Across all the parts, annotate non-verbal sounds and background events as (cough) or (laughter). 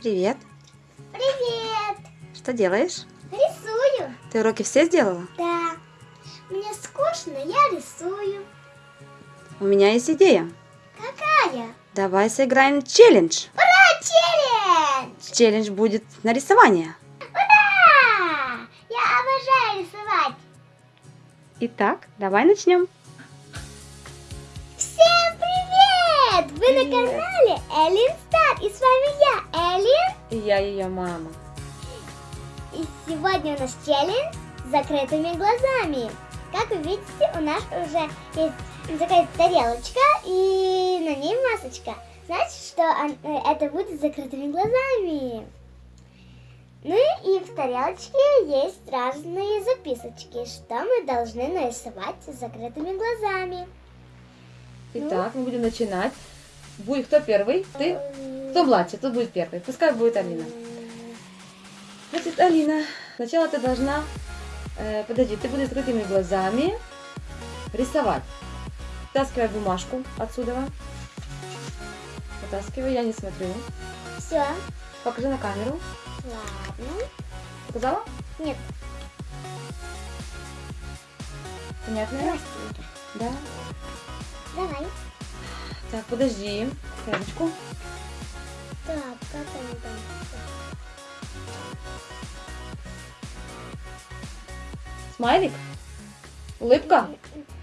Привет. Привет! Что делаешь? Рисую. Ты уроки все сделала? Да. Мне скучно, я рисую. У меня есть идея. Какая? Давай сыграем челлендж. Ура, челлендж! Челлендж будет на рисование. Ура! Я обожаю рисовать. Итак, давай начнем. Всем привет! Вы на Привет. канале Эллин Стар. И с вами я. И я ее мама. И сегодня у нас челлендж с закрытыми глазами. Как вы видите, у нас уже есть такая тарелочка и на ней масочка. Значит, что э, это будет с закрытыми глазами. Ну и в тарелочке есть разные записочки, что мы должны нарисовать с закрытыми глазами. Итак, мы будем начинать. Будет кто первый? Ты? Кто младше? Кто будет первый? Пускай будет Алина. Значит, Алина, сначала ты должна, э, подожди, ты будешь закрытыми глазами рисовать. Вытаскивай бумажку отсюда. Вытаскивай, я не смотрю. Все, Покажи на камеру. ладно. Показала? Нет, Понятно? Да. Давай. Так, подожди. Секундочку. Так, как они там? Смайлик? Улыбка?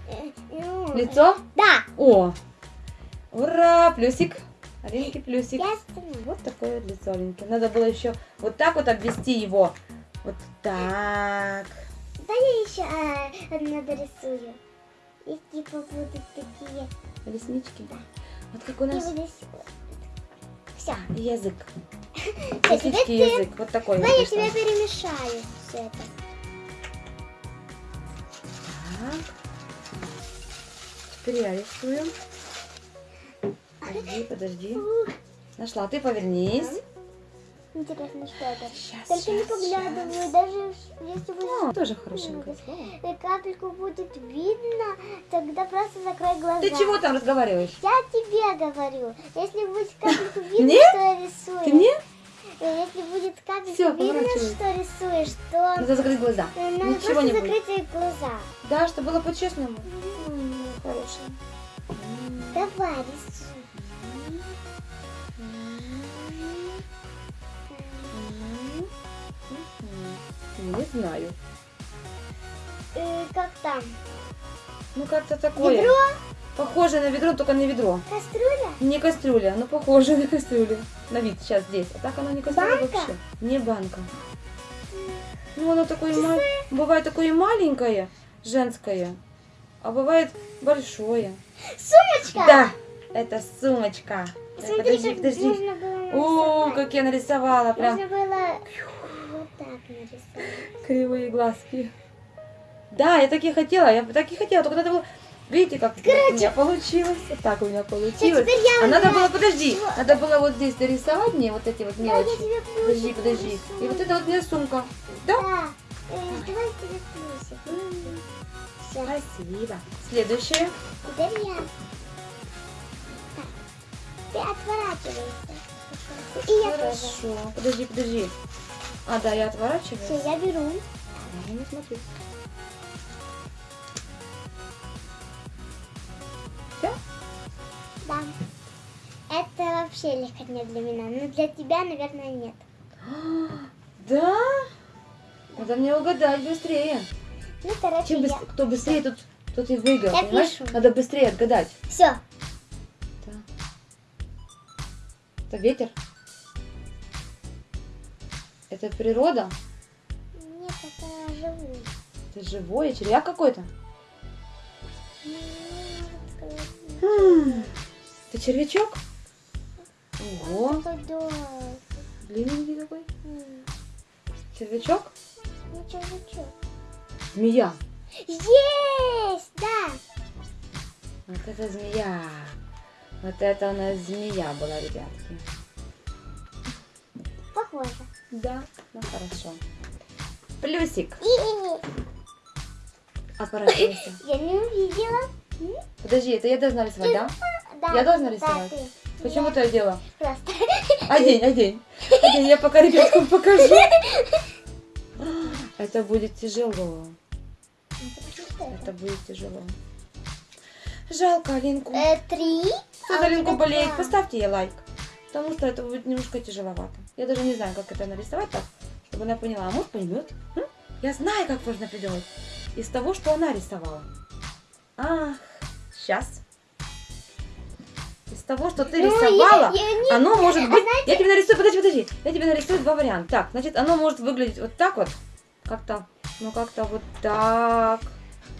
Э, Лицо? Да, О! Ура! Плюсик. Алинки плюсик. Вот такое вот лицо Алинки. Надо было еще вот так вот обвести его. Вот так. Да я еще а, одну дорисую. И типа будут такие. Реснички. Вот как у нас. Все. язык. (laughs) Реснички язык. Вот такой Давай я тебе перемешаю все это. Так. Теперь я рисую. Подожди, подожди. Нашла. Ты повернись. Интересно, что это. Сейчас, Только не сейчас, поглядываю, даже если О, будет тоже и капельку будет видно, тогда просто закрой глаза. Ты чего там разговариваешь? Я тебе говорю, если будет капельку (laughs) видно, что я рисую. Ты мне? э, Если будет капельку видно, что рисуешь, то Надо закрыть глаза. э, надо Ничего просто не будет. закрыть глаза. Да, чтобы было по-честному. Хорошо. Давай, рисуй. Знаю. Э, Как там? Ну как-то такое. Ведро? Похоже на ведро, только не ведро. Кастрюля? Не кастрюля, но похоже на кастрюлю. На вид сейчас здесь. А так оно не кастрюля Банка? вообще. Не банка. Ну оно такое ма- бывает такое маленькое, женское, а бывает большое. Сумочка? Да, это сумочка. Смотри, подожди, подожди. О, как я нарисовала, прям Нужно было нарисовать. кривые глазки. Да, я так и хотела, я так и хотела, только надо было... Видите, как у меня получилось? Вот так у меня получилось. я А надо было, подожди, Чего? надо было вот здесь дорисовать мне вот эти вот Да, мелочи. тебе Подожди, подожди. нарисую. И вот это вот мне сумка. Да? Да. Э, Давай. Все. Спасибо. Следующее. Теперь я. Так. Ты отворачиваешься. И я тоже. Хорошо. Подожди, подожди. А, да, я отворачиваюсь. Все, я беру. Я не смотрю. Всё? Да. Это вообще легко не для меня. Но для тебя, наверное, нет. (gasps) Да? Надо мне угадать быстрее. Ну, короче, Чем я... быс- кто быстрее, тот, тот и выиграл, Я понимаешь? пишу. Надо быстрее отгадать. Все. Да. Это ветер? Это природа? Нет, это живую. Это живое? Червяк какой-то? Это червячок? Ого, длинненький такой. Червячок? Ничего, ничего. Змея. Есть! Да! Вот это змея. Вот это у нас змея была, ребятки. Похоже. Да. Ну хорошо. Плюсик. И Отворачивайся. (laughs) я не увидела. Подожди, это я должна рисовать, да? Да. Я должна да, рисовать? ты. Почему ты одела? Просто. Одень, одень. Одень, я пока ребяткам покажу. Это будет тяжело. Это будет тяжело. Жалко Алинку. Э, Три. Кто а за Алинку вот это болеет, поставьте ей лайк. Потому что это будет немножко тяжеловато. Я даже не знаю, как это нарисовать так, чтобы она поняла. А может поймет. М? Я знаю, как можно придумать. Из того, что она рисовала. Ах, сейчас. Из того, что ты Ну, рисовала, я- я не- оно может А быть... знаете- Я тебе нарисую, подожди, подожди. Я тебе нарисую два варианта. Так, значит, оно может выглядеть вот так вот. Как-то, ну как-то вот так,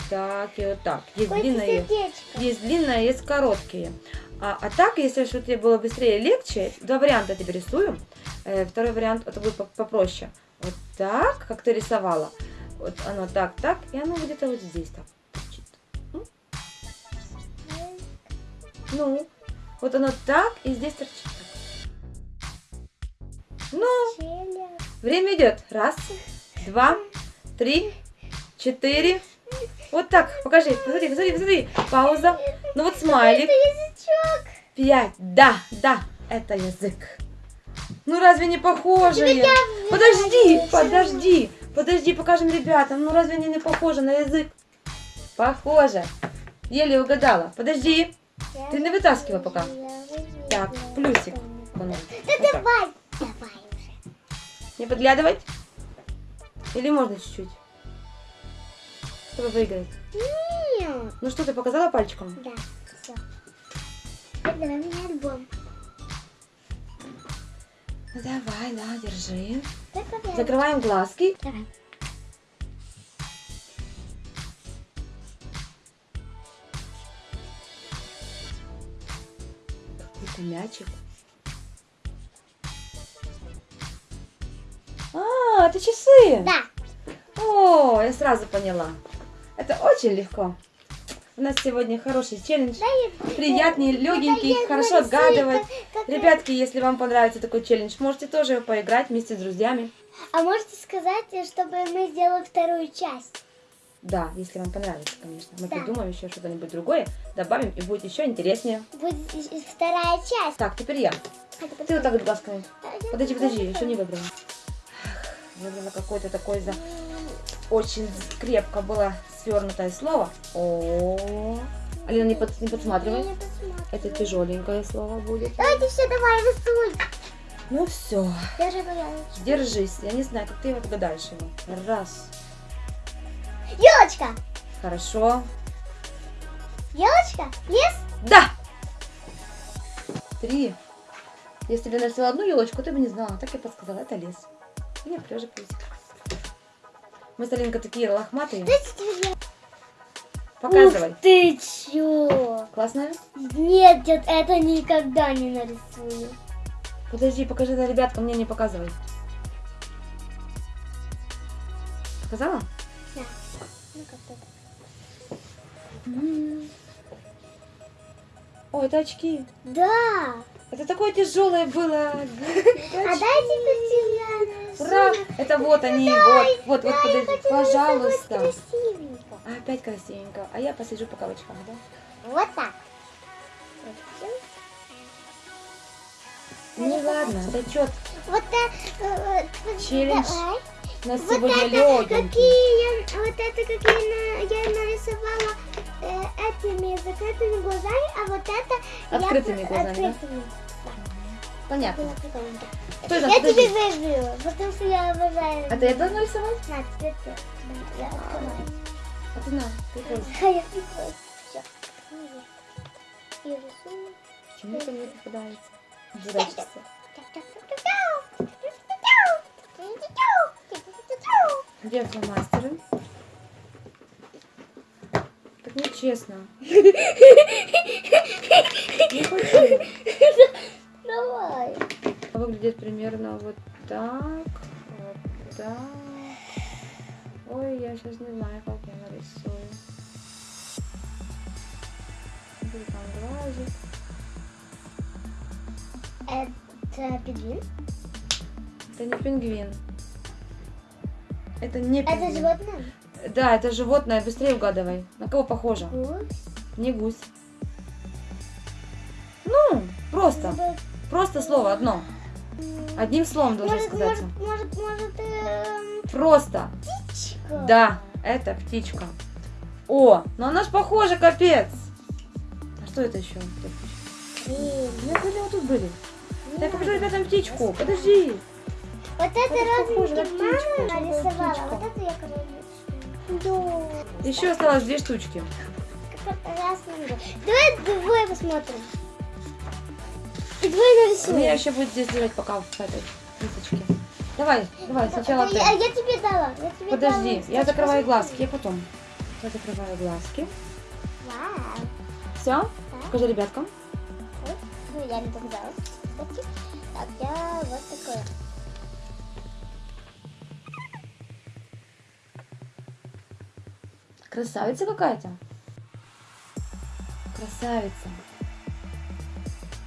так и вот так. Есть Какое-то длинные. сердечко. Есть длинные, есть короткие. А, а так, если чтобы тебе было быстрее и легче, два варианта я тебе рисую. Э, второй вариант, это будет по- попроще. Вот так, как ты рисовала. Вот оно так, так, и оно где-то вот здесь так торчит. Ну, вот оно так, и здесь торчит так. Ну, время идет. Раз, два, три, четыре. Вот так, покажи, посмотри, посмотри, посмотри. Пауза. Ну вот смайлик. Это язычок. Пять. Да, да, это язык. Ну разве не похоже? Подожди, подожди, подожди, покажем ребятам. Ну разве они не похожи на язык? Похоже. Еле угадала. Подожди. Ты не вытаскивай пока. Так, плюсик. Да Вот так. давай. Давай уже. Не подглядывать? Или можно чуть-чуть? Чтобы выиграть. Нет. Ну что, ты показала пальчиком? Да, все. Давай мне альбом. Давай, да, держи. Давай. Закрываем глазки. Давай. Какой-то мячик. А, это часы. Да. О, я сразу поняла. Это очень легко. У нас сегодня хороший челлендж. Приятный, легенький, хорошо отгадывать. Ребятки, если вам понравится такой челлендж, можете тоже поиграть вместе с друзьями. А можете сказать, чтобы мы сделали вторую часть? Да, если вам понравится, конечно. Мы Да. придумаем еще что-нибудь другое, добавим, и будет еще интереснее. Будет вторая часть. Так, теперь я. Это Ты вот так вот глазками. подожди. Подожди, подожди, еще не выбрала. Выбрала какое-то такое за... Очень крепко было свернутое слово. О, Алина, не, под- не Я подсматривай. не посмотрю. Это тяжеленькое слово будет. Давайте все, давай, рисуй. Ну все, Держи, пожалуйста. держись. Я не знаю, как ты его отгадаешь его. Раз. Елочка. Хорошо. Елочка. Лес. Да! Три. Если бы я нарисовала одну елочку, ты бы не знала. Так я подсказала. Это лес. И я плюсик. Мы с Алинкой такие лохматые. Показывай. Ух ты чё? Классная? Нет, дед, это никогда не нарисую. Подожди, покажи это ребяткам, мне не показывай. Показала? Да. Ну как? О, это очки. Да. Это такое тяжелое было. А дайте Ура! Это вот они, вот, вот, вот, подожди, пожалуйста. А, Опять красивенько. А я посижу по кавычкам, да? Вот так. Ну ладно, зачет. Вот так. э, э, Челлендж. У нас Вот сегодня это легенький. какие я, вот это какие на- я нарисовала э, этими закрытыми глазами, а вот это Открытыми я, глазами, да? Понятно. Что это? Я тебе выиграю, потому что я обожаю. А ты это нарисовать? На, теперь ты. Я. А ты на, пользуйся. А (laughs) я прикольно. И рисую. Почему это мне попадается? Дурачишься. Где фломастеры? Так нечестно. (laughs) Не хочу. Выглядит примерно вот так. Вот так. Ой, я сейчас не знаю, как я нарисую. Где там глазик? Это пингвин? Это не пингвин. Это не пингвин. Это животное? Да, это животное. Быстрее угадывай. На кого похоже? Гусь? Не гусь. Ну, просто. Зубы- Просто слово одно. Одним словом должен Может, сказать. может, может, может, эм, Просто. птичка? Да, это птичка. О, но она ж похожа, капец. А что это еще? Нет, были вот тут были. ну Я покажу ребятам птичку. Подожди. Вот это Это розовенький мама нарисовала, вот это я королевскую. Да. Еще осталось две штучки. Раз два. Давай двое посмотрим. И двое У меня еще будет здесь лежать пока в этой мисочке. Давай, давай, сначала Да, ты. я, я тебе дала. Я тебе Подожди, дала. я закрываю глазки, я потом. Я закрываю глазки. Вау. Все? Так. Покажи ребяткам. Ну, я не. Кстати. Так, я вот такое. Красавица какая-то. Красавица.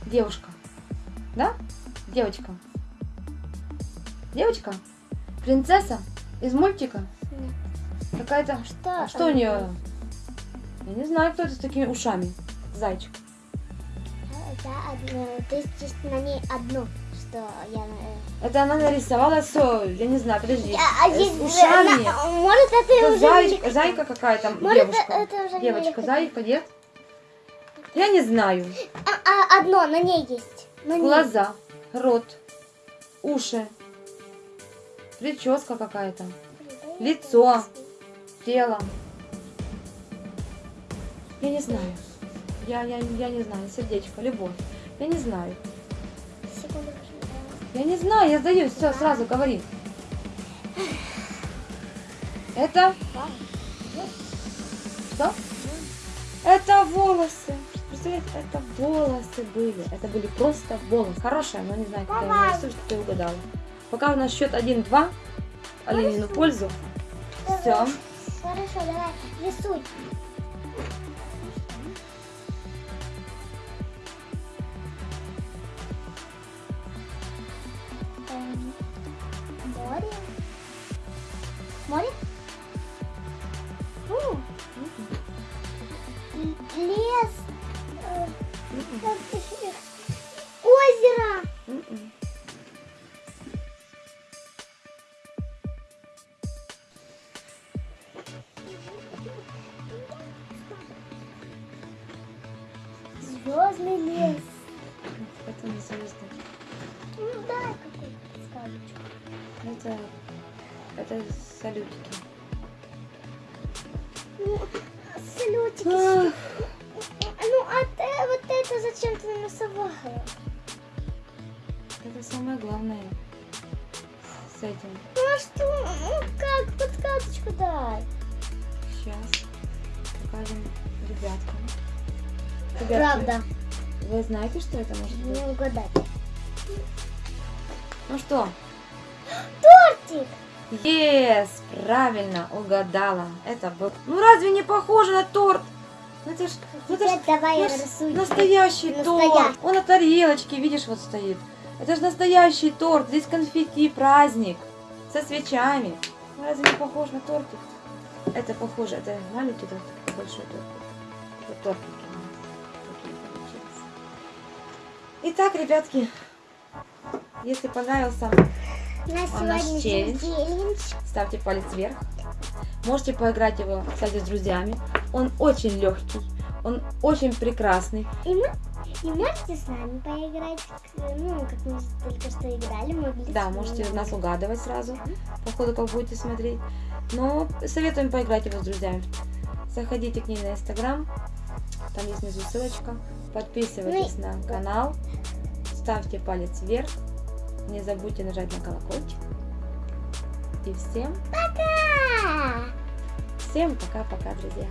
Девушка. Да? Девочка. Девочка? Принцесса? Из мультика? Нет. Какая-то... Что? А что у нее? Я не знаю, кто это с такими ушами. Зайчик. Это одно. То есть на ней одно, что я... э, Это она нарисовала все, я не знаю, подожди. А, а Э, есть, с ушами. на- может, это Это уже... зай- зайка какая-то, девушка. это уже Девочка, не- зайка, нет? Я не знаю. А, а, одно на ней есть. Ней. Глаза, рот, уши, прическа какая-то, лицо. тело. Я не знаю. Я, я, я не знаю. Сердечко, любовь. Я не знаю. Я не знаю, я сдаюсь. Все, сразу говори. Это что? Это волосы. Представляете, это волосы были. Это были просто волосы. Хорошая, но не знаю, как я нарисую, что ты угадала. Пока у нас счет 1-2. Оленину пользу. Все. Хорошо, давай, рисуй. Звездный лес. Это не звезды. Ну дай какую-то сказочку. Это, это салютики. Ну, салютики. Ах, Ну, а ты вот это зачем ты нарисовала? Это самое главное с этим. Ну а что? Ну как? Подсказочку дай. Сейчас покажем ребяткам. Ребятки, Правда. Вы знаете, что это может быть? Не угадать. Ну что? Тортик. Yes, правильно угадала. Это был. Ну разве не похоже на торт? Ну это ж, ну, это ж давай наш- настоящий Настоящий. торт. Он на тарелочке, видишь, вот стоит. Это же настоящий торт. Здесь конфетти, праздник со свечами. Ну, разве не похож на тортик? Это похоже, это маленький тортик, большой тортик. Вот тортики Итак, ребятки, если понравился, На наш челлендж? челлендж. ставьте палец вверх. Можете поиграть его, кстати, с друзьями. Он очень легкий, он очень прекрасный. И, мы, и можете с нами поиграть, ну, как мы только что играли. Мы были Да, можете вами. нас угадывать сразу, по ходу, как будете смотреть. Но советуем поиграть его с друзьями. Заходите к ней на Инстаграм, там есть внизу ссылочка. Подписывайтесь Ну на канал, ставьте палец вверх, не забудьте нажать на колокольчик. И всем, Пока! всем пока-пока, друзья.